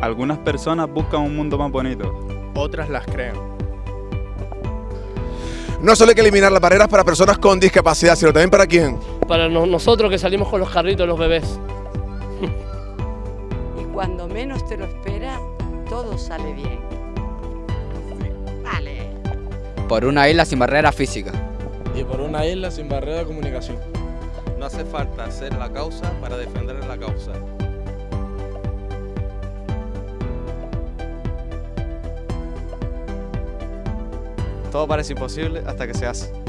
Algunas personas buscan un mundo más bonito. Otras las crean. No solo hay que eliminar las barreras para personas con discapacidad, sino también para quién. Para no- nosotros que salimos con los carritos, los bebés. Y cuando menos te lo esperas, todo sale bien. Vale. Por una isla sin barreras físicas. Y por una isla sin barrera de comunicación. No hace falta ser la causa para defender la causa. Todo parece imposible hasta que se hace.